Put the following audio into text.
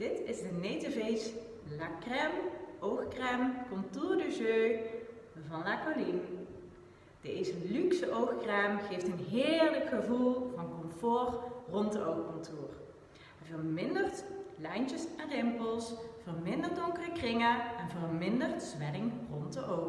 Dit is de Native La Crème Oogcrème Contour de Jeu van La Colline. Deze luxe oogcrème geeft een heerlijk gevoel van comfort rond de oogcontour. Hij vermindert lijntjes en rimpels, vermindert donkere kringen en vermindert zwelling rond de oog.